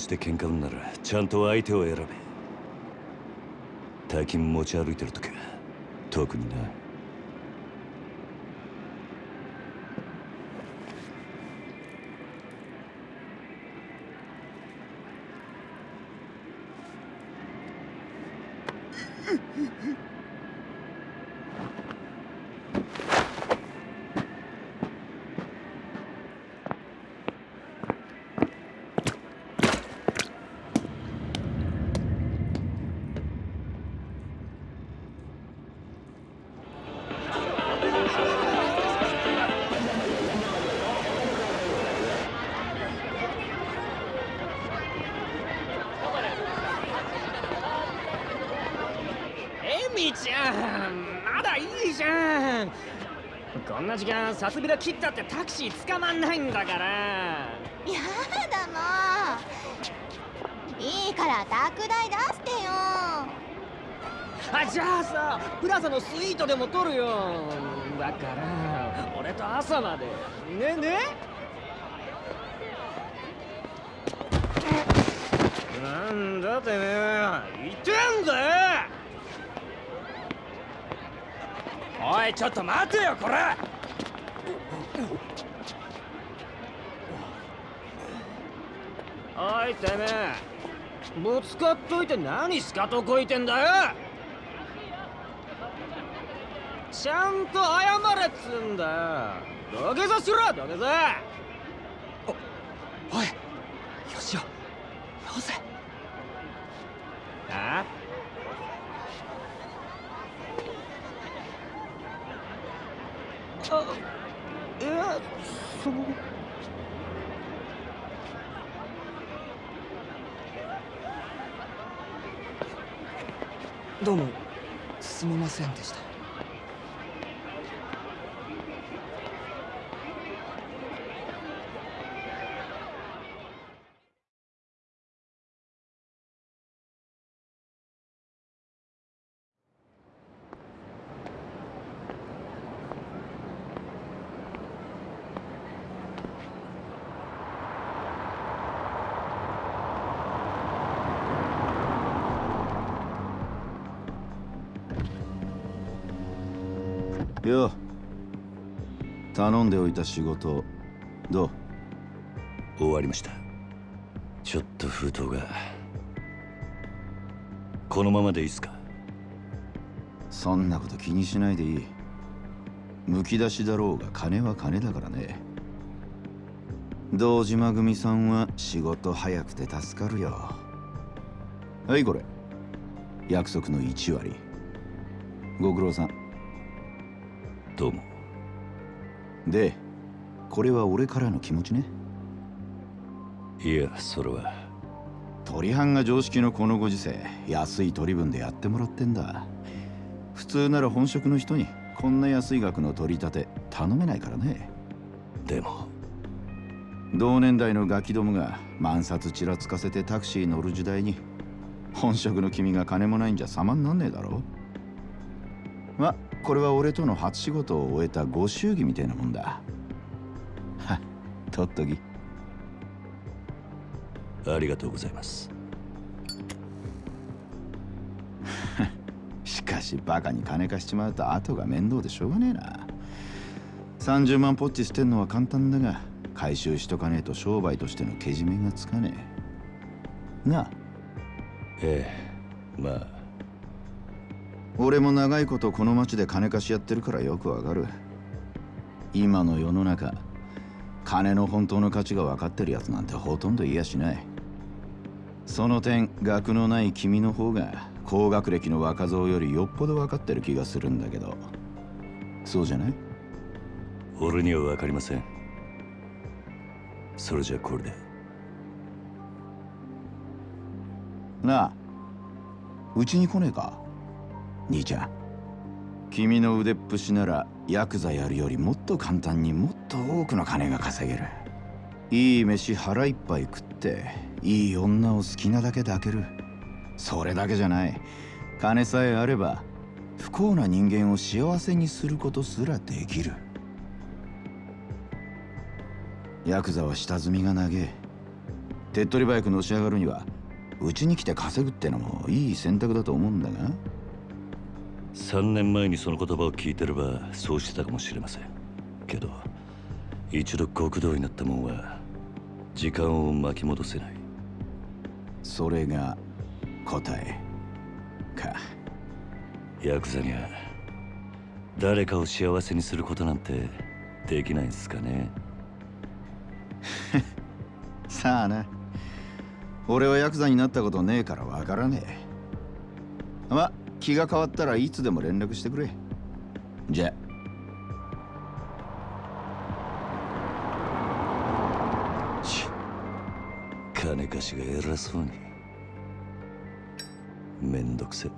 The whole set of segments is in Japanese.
この町で喧嘩んならちゃんと相手を選べ大金持ち歩いてる時は特になな時間さすびら切ったってタクシー捕まんないんだから。やだもういいから宅代出してよ。あじゃあさプラザのスイートでも取るよ。だから俺と朝まで。ねねなんだてめえ。言ってんだよおいちょっと待てよこれおいてめえ。ぶつかっといて何しかとこいてんだよ。ちゃんと謝れっつんだよ。土下座しろ土下座おいよしよよせああいやそうどうもすみませんでしたよ。頼んでおいた仕事どう？終わりました。ちょっと封筒が。このままでいいっすか？そんなこと気にしないでいい。むき出しだろうが金は金だからね。堂島組さんは仕事早くて助かるよ。はいこれ。約束の1割。ご苦労さんどうも。でこれは俺からの気持ちね。いやそれは。鳥藩が常識のこのご時世安い取り分でやってもらってんだ。普通なら本職の人にこんな安い額の取り立て頼めないからね。でも。同年代のガキどもが万札ちらつかせてタクシー乗る時代に本職の君が金もないんじゃ様になんねえだろ。まこれは俺との初仕事を終えたご祝儀みたいなもんだ。はっとっときありがとうございます。しだしバカに金貸しちまうと後が面倒でしょうがねえな。30万ポッチ捨てんのは簡単だが回収しとかねえと商売としてのけじめがつかねえ。なあ。ええまあ俺も長いことこの町で金貸しやってるからよくわかる。今の世の中金の本当の価値が分かってるやつなんてほとんどいやしない。その点学のない君の方が高学歴の若造よりよっぽど分かってる気がするんだけど。そうじゃない？俺には分かりません。それじゃこれで。なあうちに来ねえか？兄ちゃん。君の腕っぷしならヤクザやるよりもっと簡単にもっと多くの金が稼げる。いい飯腹いっぱい食っていい女を好きなだけ抱ける。それだけじゃない。金さえあれば不幸な人間を幸せにすることすらできる。ヤクザは下積みが長え手っ取り早くのし上がるにはうちに来て稼ぐってのもいい選択だと思うんだが3年前にその言葉を聞いてればそうしてたかもしれません。けど一度極道になったもんは時間を巻き戻せない。それが答えか。ヤクザには誰かを幸せにすることなんてできないんすかね。さあな。俺はヤクザになったことねえからわからねえ。ま気が変わったらいつでも連絡してくれ。じゃち金貸しが偉そうに。めんどくせ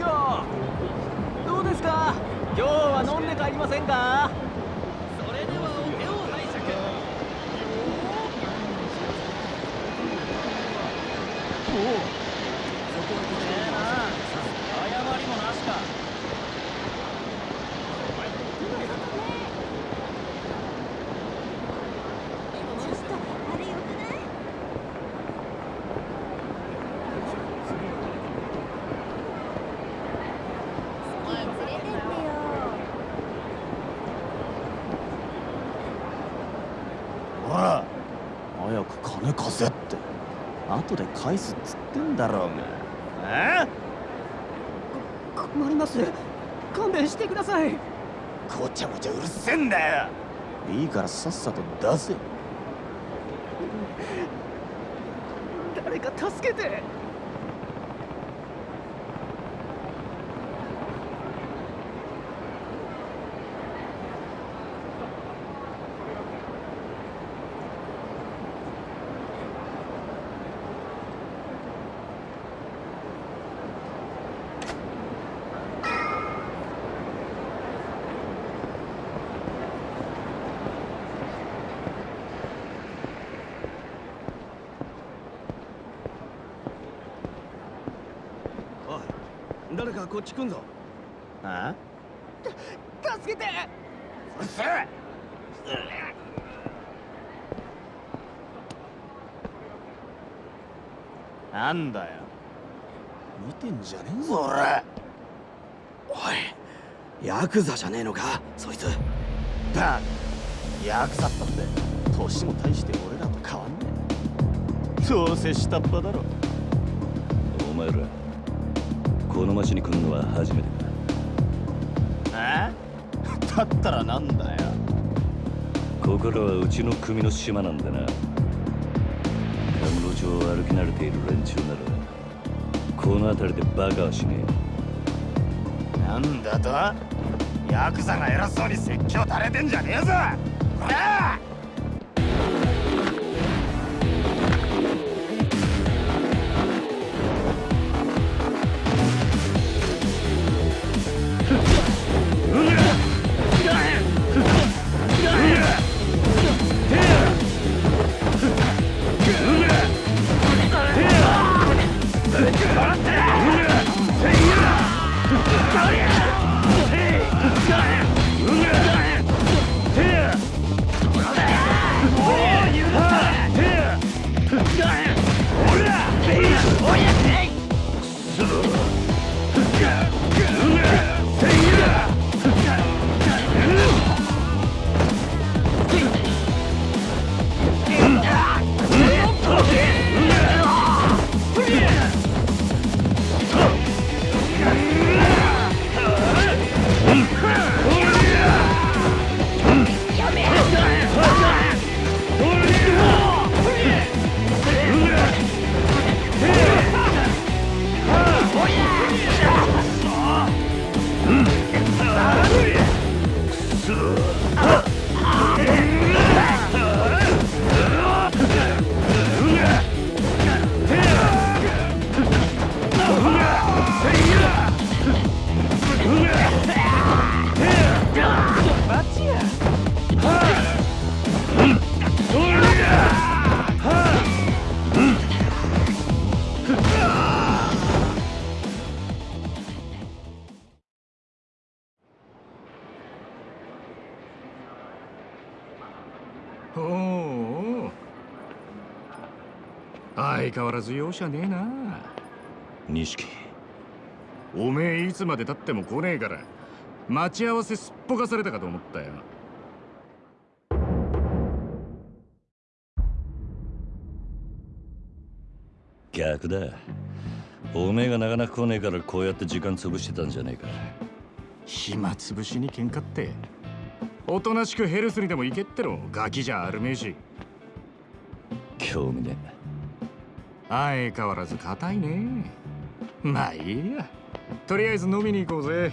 どうですか？今日は飲んで帰りませんかそれではお手を拝借おおほら早く金貸せって後で返すっつってんだろうが。え？困ります勘弁してください。ごちゃごちゃうるせえんだよ。いいからさっさと出せ。誰か助けておい誰かこっち来んぞ。あ助けて。うるせえ。なんだよ。見てんじゃねえぞ。俺おいヤクザじゃねえのかそいつ。バカヤクザったって年も大して俺らと変わんねえ。どうせ下っ端だろ。お前らこの町に来るのは初めてかえ？だったらなんだよ。ここらはうちの組の島なんだな。カムロ町を歩き慣れている連中ならこの辺りでバカはしねなんだと？ヤクザが偉そうに説教垂れてんじゃねえぞ。こらお相変わらず容赦ねえな。錦。おめえいつまでたっても来ねえから待ち合わせすっぽかされたかと思ったよ。逆だ。おめえがなかなか来ねえからこうやって時間潰してたんじゃねえか。暇つぶしに喧嘩って。おとなしくヘルスにでも行けってろ。ガキじゃあるめえし。興味ね相変わらず硬いね。まあいいや。とりあえず飲みに行こうぜ。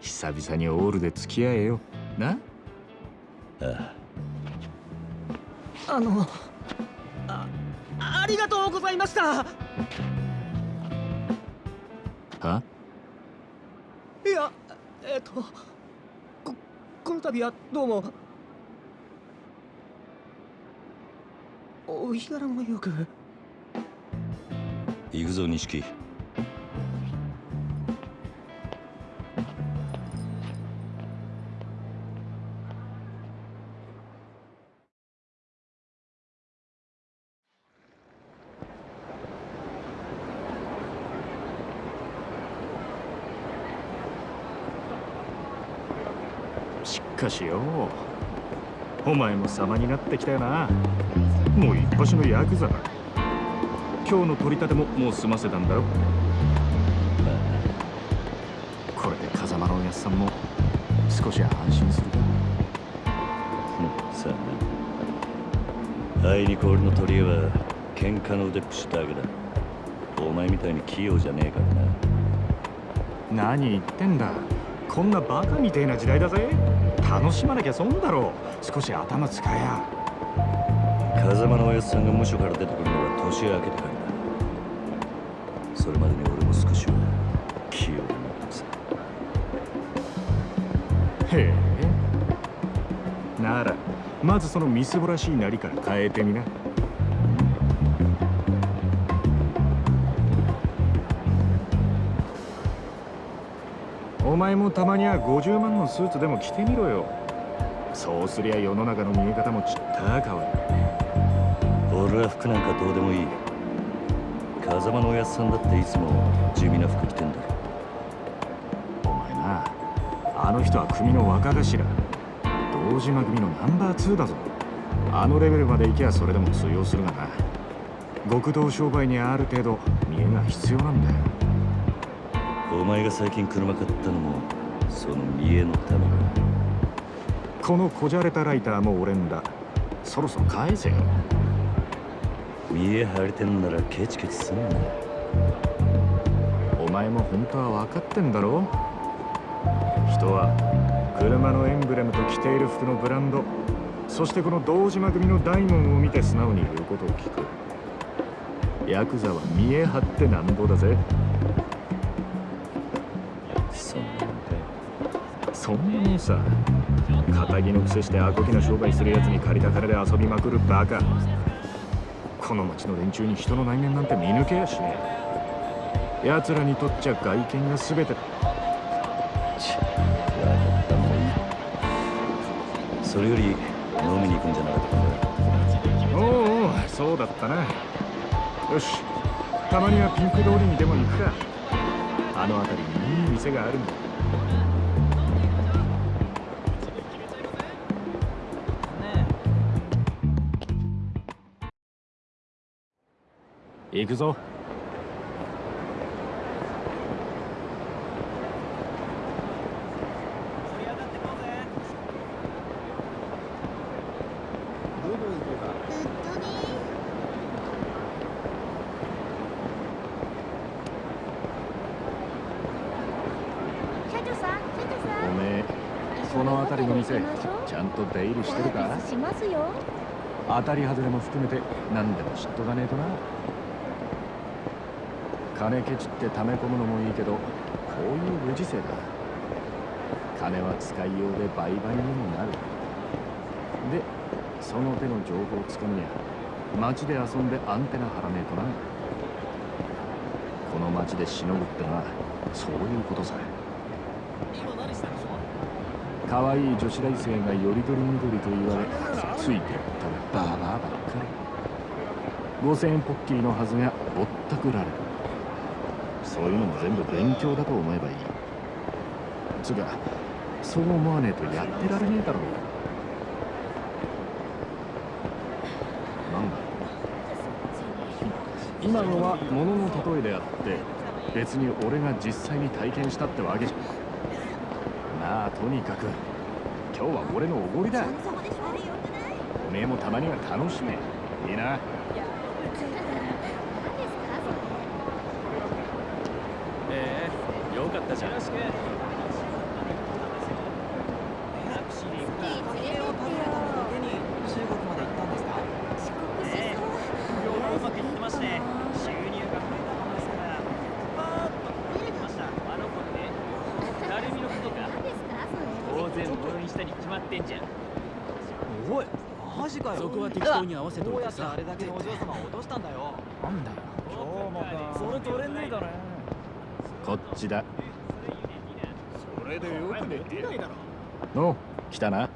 久々にオールで付き合えよ。な？ああ。あのあありがとうございました。は？いやえっとここの度はどうも。お日柄もよく行くぞ錦。しかしよお前も様になってきたよな。もう一発のヤクザだ。今日の取り立てももう済ませたんだろ？これで風間のおやっさんも少し安心するかさあな。あいにく俺の取り柄は喧嘩の腕っぷしだけだ。お前みたいに器用じゃねえからな。何言ってんだ？こんなバカみてえな時代だぜ。楽しまなきゃ損だろ。少し頭使えや。風間のおやっさんが無所から出てくるのは年明けてから。だそれまでに俺も少しは器用になってさへえ。ならまずそのみすぼらしいなりから変えてみな。お前もたまには50万のスーツでも着てみろよ。そうすりゃ世の中の見え方もちった変わる。俺は服なんかどうでもいい。風間のおやっさんだっていつも地味な服着てんだ。ろお前なあの人は組の若頭。堂島組のナンバー2だぞ。あのレベルまで行けばそれでも通用するがな。極道商売にはある程度見栄が必要なんだよ。お前が最近車買ったのもその見栄のためか。このこじゃれたライターも俺んだ。そろそろ返せよ見栄張れてんならケチケチすんな。お前も本当は分かってんだろ？人は車のエンブレムと着ている服のブランドそしてこの堂島組の大門を見て素直に言うことを聞く。ヤクザは見栄張ってなんぼだぜ。そんなもんかそんなもんさ。仇の癖してアコギな商売するやつに借りた金で遊びまくるバカこの町の連中に人の内面なんて見抜けやしね。え奴らにとっちゃ外見が全てだ。それより飲みに行くんじゃなかったかおうおうそうだったな。よしたまにはピンク通りにでも行くか。あの辺りにいい店があるんだゃんと出入りしてるか？当たり外れも含めて何でも知っとかねえとな金ケチって溜め込むのもいいけどこういうご時世だ。金は使いようで売買にもなる。でその手の情報をつかむには街で遊んでアンテナ張らねえとな。この街でしのぐってのはそういうことさ。今何したんでしょ可愛い女子大生がよりどりみどりと言われついてったらバーバーばっかり。5000円ポッキーのはずがぼったくられる。そういうのも全部勉強だと思えばいい。つうかそう思わねえとやってられねえだろなんだ今のは物の例えであって別に俺が実際に体験したってわけじゃ。まあとにかく今日は俺のおごりだ。おめえもたまには楽しめ。いいな何ですかええよかったじゃんよろしくタクシーで行くかそれ連れてってよ手に中国まで行ったんですか遅刻しええそう業もうまくいってまして収入が増えたもんですからパーッと増えてましたあの子にね成海のことか何ですかそれ当然応援したに決まってんじゃんおいマジかよそこは適当に合わせとどうやっていてさあれだけのお嬢様を落としたんだよ。なんだよ。今日もか。それ取れねえだろ。こっちだ。それでよく寝てないだろ。の来たな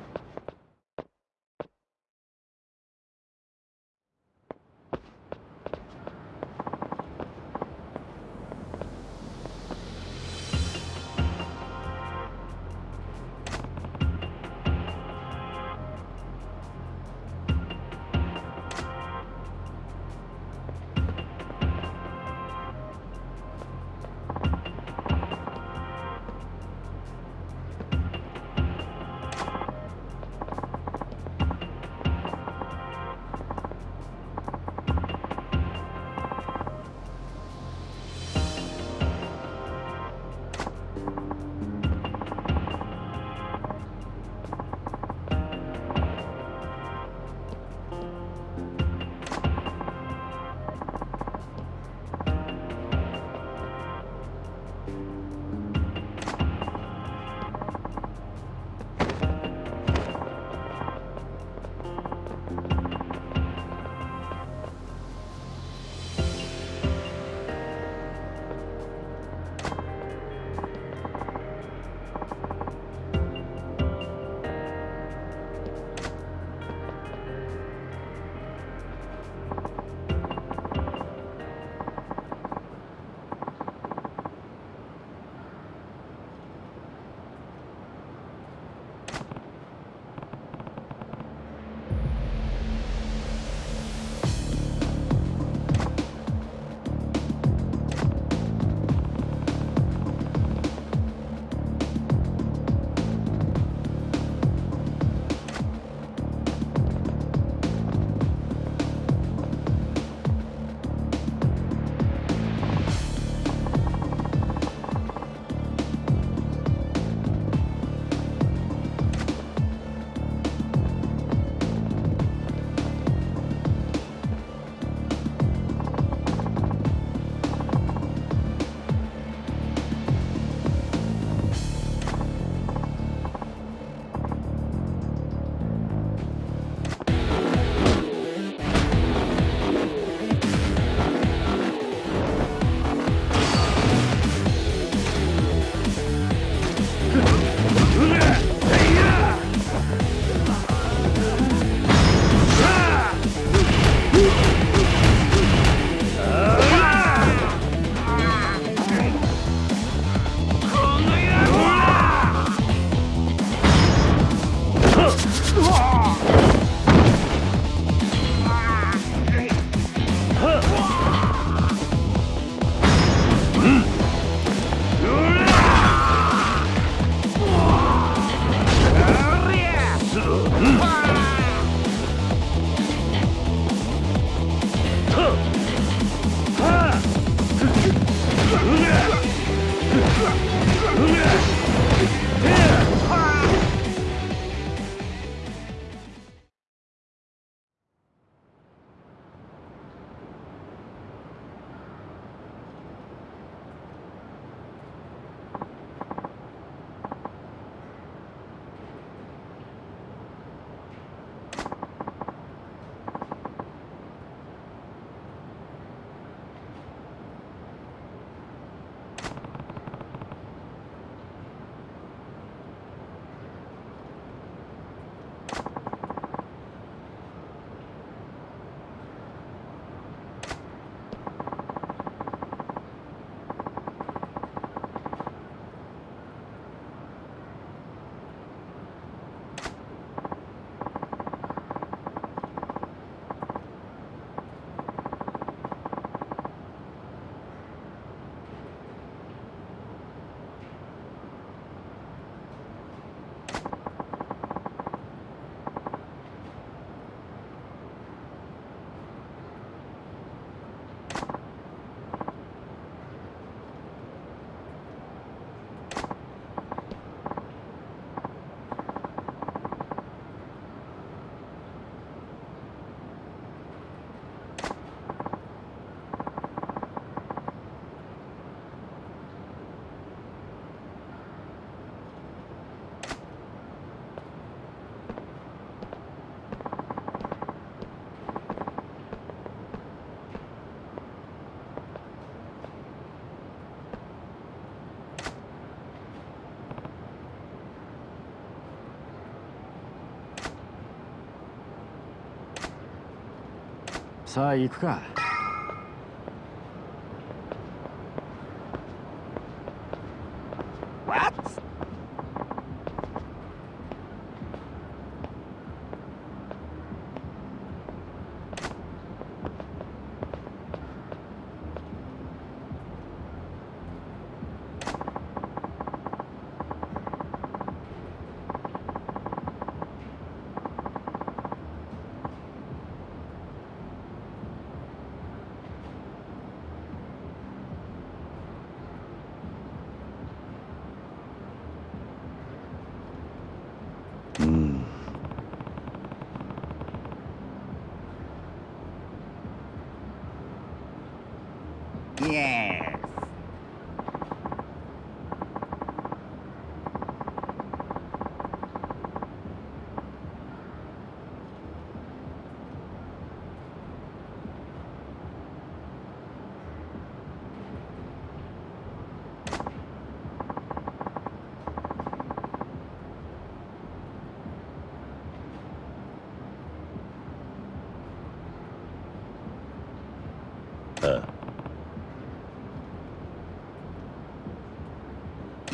さあ行くか。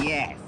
Yes.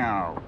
now.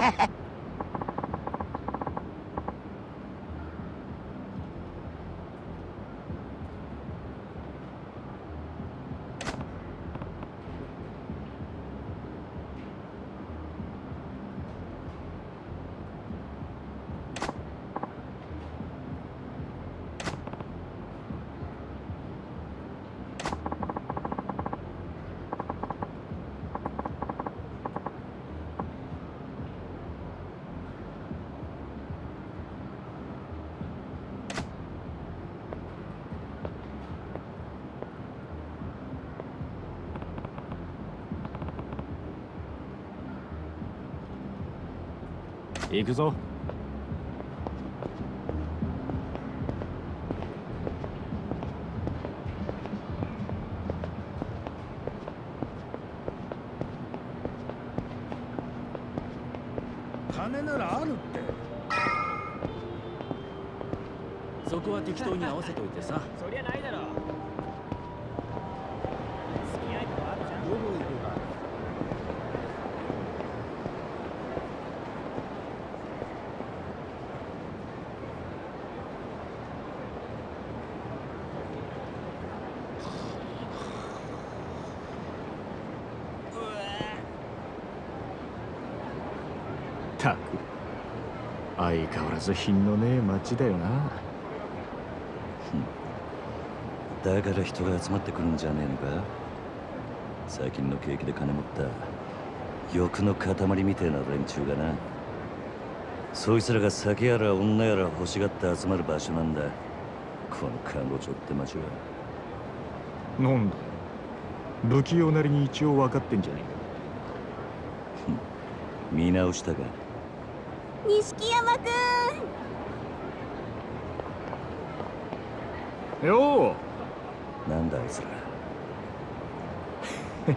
Ha ha ha! 行くぞ。金ならあるって。そこは適当に合わせといてさ。たく。相変わらず品のねえ街だよな。だから人が集まってくるんじゃねえのか？最近の景気で金持った欲の塊みてえな連中がな。そいつらが酒やら女やら欲しがって集まる場所なんだ。この看護町って町は。なんだ？不器用なりに一応分かってんじゃね見直したか？錦山くん。えよなんだあいつら。う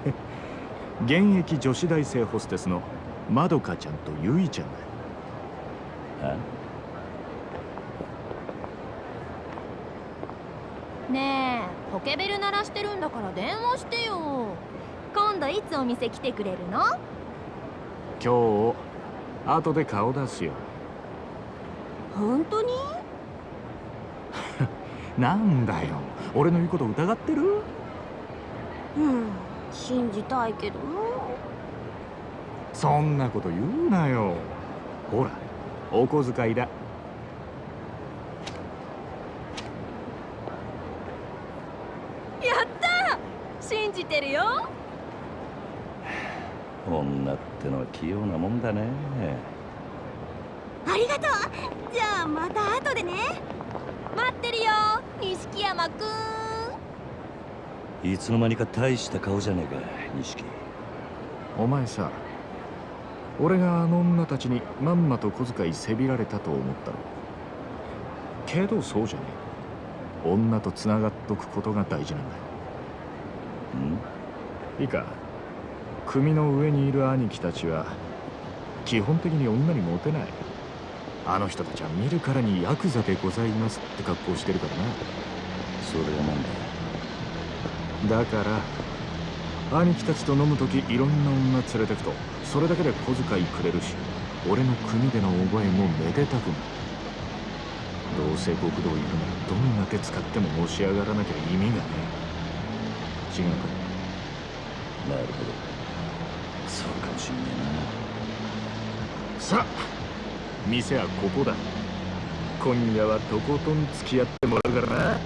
現役女子大生ホステスのまどかちゃんとゆいちゃんだはねえポケベル鳴らしてるんだから電話してよ。今度いつお店来てくれるの？今日後で顔出すよ。本当に？なんだよ。俺の言うこと疑ってる？うん。信じたいけどそんなこと言うなよ。ほらお小遣いだ。やった！信じてるよ女ってのは器用なもんだね。ありがとう。じゃあまた後でね。待ってるよ錦山くん。いつの間にか大した顔じゃねえか錦。お前さ俺があの女たちにまんまと小遣いせびられたと思ったろけどそうじゃねえ。女と繋がっとくことが大事なんだ。ん？いいか？組の上にいる兄貴たちは基本的に女にモテない。あの人たちは見るからにヤクザでございますって格好してるからな。それはなんだだから兄貴たちと飲む時いろんな女連れてくとそれだけで小遣いくれるし俺の組での覚えもめでたくなる。どうせ極道いるならどんな手使ってものし上がらなきゃ意味がねえ。違うか。なるほどしんねさあ店はここだ。今夜はとことん付き合ってもらうからな。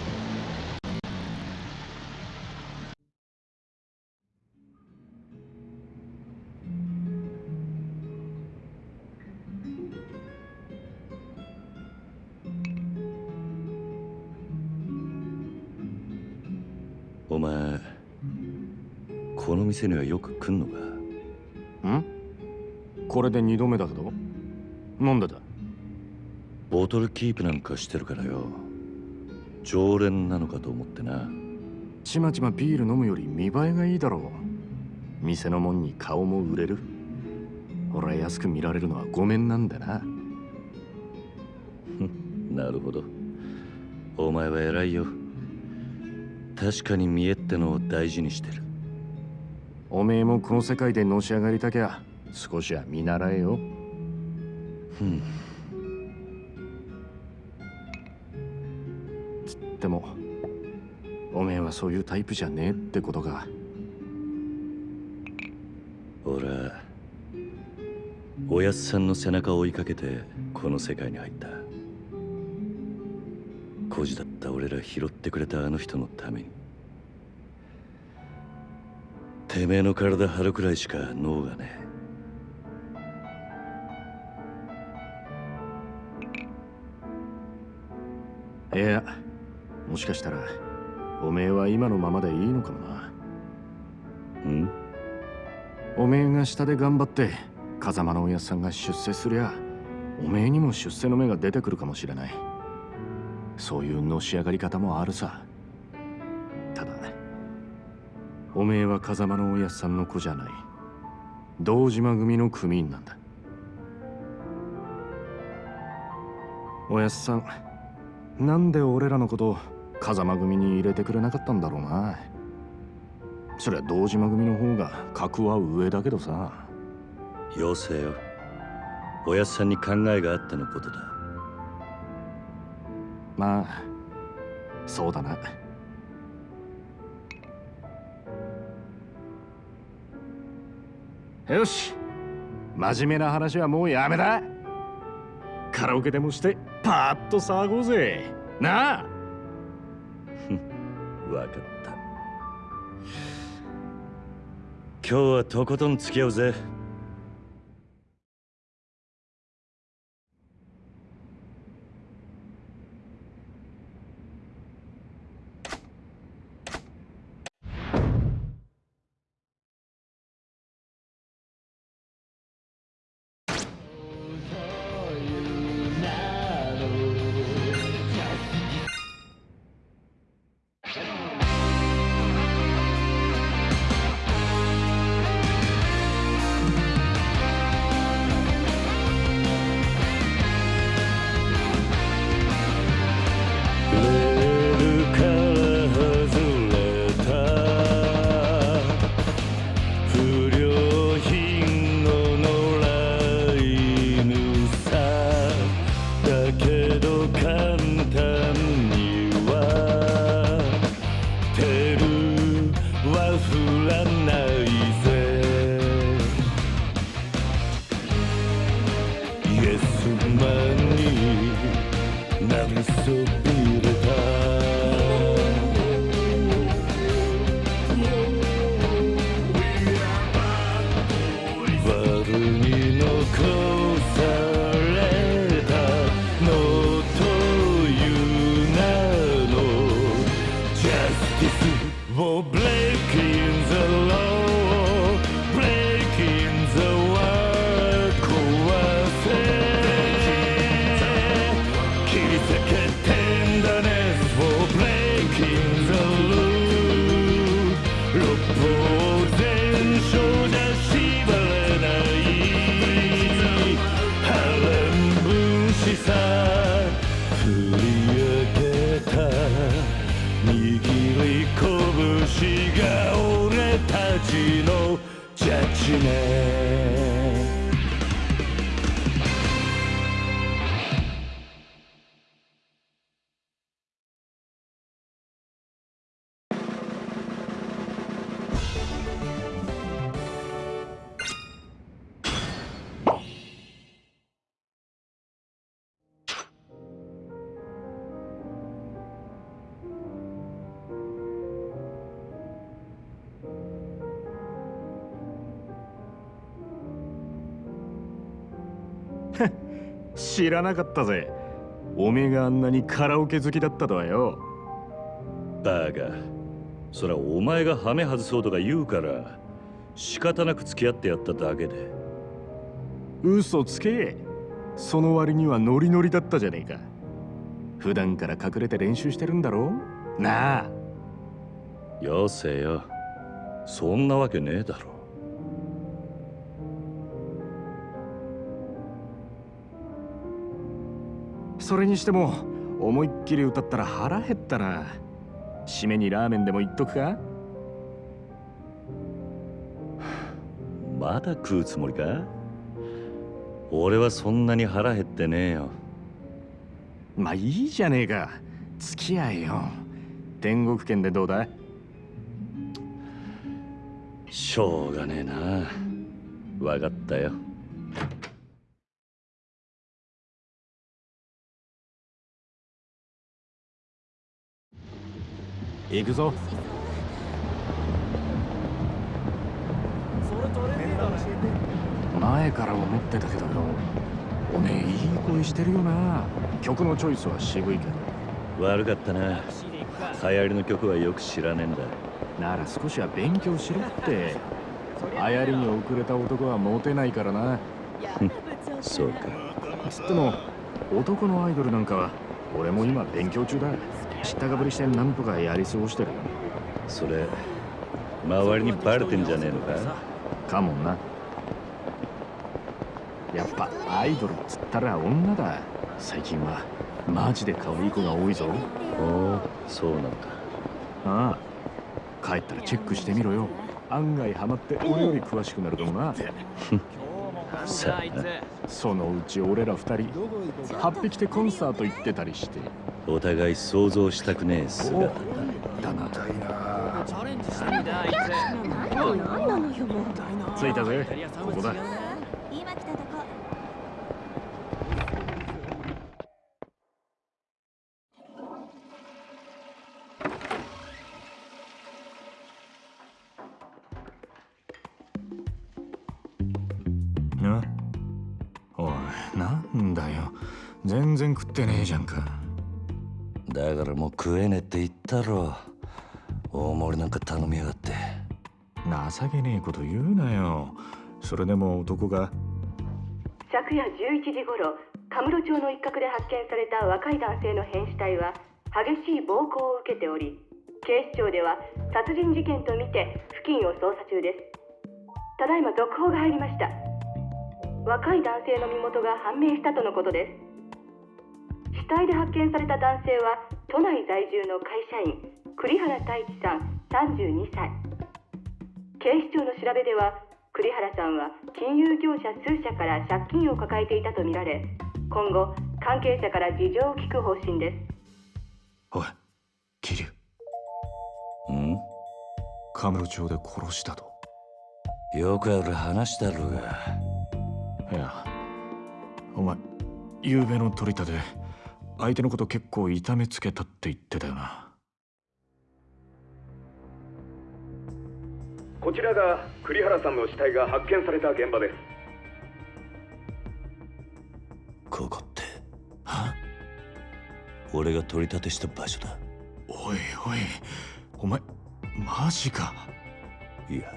お前この店にはよく来んのか？ん？これで二度目だけどなんでだ？ボトルキープなんかしてるからよ。常連なのかと思ってな。ちまちまビール飲むより見栄えがいいだろう。店のもんに顔も売れる。俺は安く見られるのはごめんなんだな。なるほど。お前は偉いよ。確かに見栄ってのを大事にしてるおめえもこの世界でのし上がりたきゃ少しは見習えよ。うん。でもおめえはそういうタイプじゃねえってことか。俺はおやっさんの背中を追いかけてこの世界に入った。孤児だった俺ら拾ってくれたあの人のためにてめえの体張るくらいしか脳がねいやもしかしたらおめえは今のままでいいのかもな。えん？おめえが下で頑張って風間のおやっさんが出世すりゃおめえにも出世の芽が出てくるかもしれない。そういうのし上がり方もあるさおめえは風間のおやっさんの子じゃない。堂島組の組員なんだ。おやっさんなんで俺らのこと風間組に入れてくれなかったんだろうな。そりゃ堂島組の方が格は上だけどさ。よせよ。おやっさんに考えがあってのことだ。まあそうだなよし。真面目な話はもうやめだ。カラオケでもしてパーッと騒ごうぜ。なあ。わかった。今日はとことん付き合うぜ知らなかったぜ。おめえがあんなにカラオケ好きだったとはよ。バカそりゃお前がハメ外そうとか言うから仕方なく付き合ってやっただけで。嘘つけ。その割にはノリノリだったじゃねえか。普段から隠れて練習してるんだろなあ。よせよ。そんなわけねえだろそれにしても思いっきり歌ったら腹減ったな。締めにラーメンでも言っとくか？まだ食うつもりか？俺はそんなに腹減ってねえよ。まあいいじゃねえか。付き合えよ。天国圏でどうだ？しょうがねえな。わかったよ行くぞ。前から思ってたけどよおめえいい声してるよな。曲のチョイスは渋いけど。悪かったな。流行りの曲はよく知らねえんだ。なら少しは勉強しろって。流行りに遅れた男はモテないからな。そうか。つっても男のアイドルなんかは俺も今勉強中だ知ったかぶりしてなんとかやり過ごしてるそれ周りにバレてんじゃねえのか？かもな。やっぱアイドルっつったら女だ。最近はマジで可愛い子が多いぞ。おおそうなのかああ帰ったらチェックしてみろよ。案外ハマって俺より詳しくなるかもなさあなそのうち俺ら二人8匹でコンサート行ってたりして。お互い想像したくねえ姿。だだなチャレンジしてみたい何なのよもう着いたぜ。ここだ。今来たとってねえじゃんか。だからもう食えねえって言ったろ。大盛りなんか頼みやがって。情けねえこと言うなよ。それでも男が。昨夜11時頃カムロ町の一角で発見された若い男性の変死体は激しい暴行を受けており警視庁では殺人事件とみて付近を捜査中です。ただいま続報が入りました。若い男性の身元が判明したとのことです死体で発見された男性は都内在住の会社員栗原太一さん32歳。警視庁の調べでは栗原さんは金融業者数社から借金を抱えていたとみられ今後関係者から事情を聞く方針です。おい桐生。ん？カムロ町で殺したと。よくある話だろうが。いやお前昨べの取り立て相手のこと結構痛めつけたって言ってたよな。こちらが栗原さんの死体が発見された現場です。ここっては？俺が取り立てした場所だ。おいおいお前マジか？いや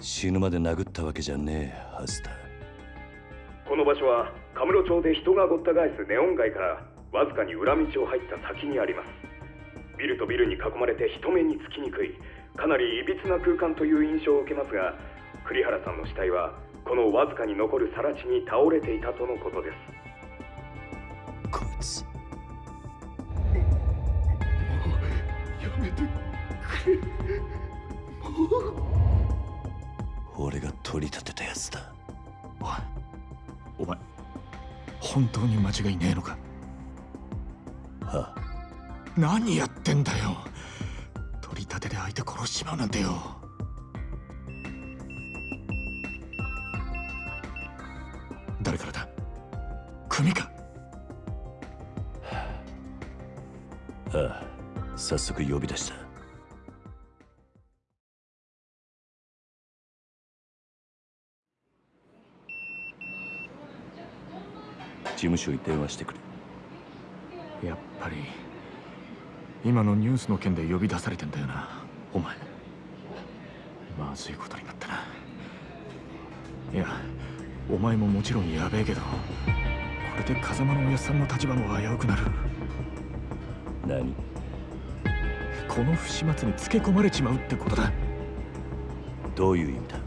死ぬまで殴ったわけじゃねえはずだ。この場所はカムロ町で人がごった返すネオン街からわずかに裏道を入った先にあります。ビルとビルに囲まれて人目につきにくいかなりいびつな空間という印象を受けますが栗原さんの死体はこのわずかに残る更地に倒れていたとのことです。こいつ。やめて俺が取り立てたやつだ本当に間違いねえのか？は何やってんだよ。取り立てで相手殺しちまうなんてよ。誰からだ？組か？あ。あ。早速呼び出した務所に電話してくれ。やっぱり今のニュースの件で呼び出されてんだよな。お前。まずいことになったな。いやお前ももちろんやべえけどこれで風間のおやっさんの立場も危うくなる。何？この不始末につけ込まれちまうってことだ。どういう意味だ？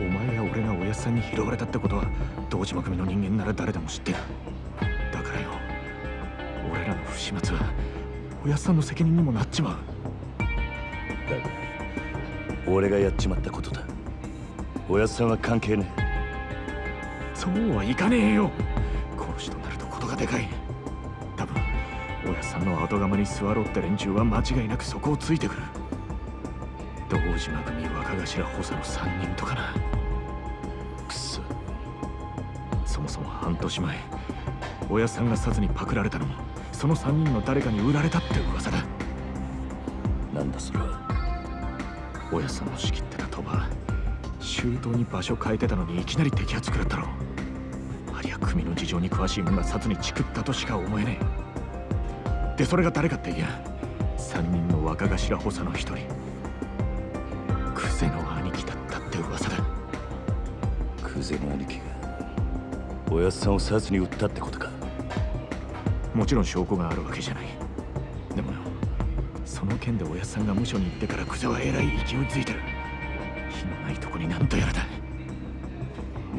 お前や俺がおやさんに拾われたってことは堂島組の人間なら誰でも知ってる。だからよ俺らの不始末はおやさんの責任にもなっちまうだが俺がやっちまったことだおやさんは関係ね。えそうはいかねえよ。殺しとなるとことがでかい。多分おやさんの後釜に座ろうって連中は間違いなくそこをついてくる。堂島組若頭補佐の3人とかな。くそ。そもそも半年前おやっさんが殺にパクられたのもその3人の誰かに売られたって噂だ。なんだそれは。おやっさんの仕切ってた鳥羽周到に場所変えてたのにいきなり摘発食らったろ。ありゃ組の事情に詳しい者が殺にチクったとしか思えねえ。でそれが誰かっていや3人の若頭補佐の一人。おやっさんを殺に撃ったってことか。もちろん証拠があるわけじゃない。でもよその件でおやっさんが無所に行ってからクゼはえらい勢いづいてる。火のないとこになんとやらだ。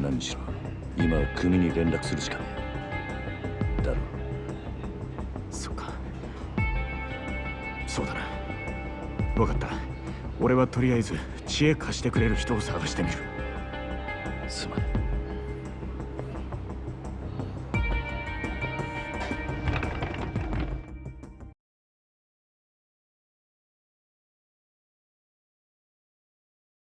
何しろ今は組に連絡するしかねえ。だろそっか。そうだな。分かった。俺はとりあえず知恵貸してくれる人を探してみる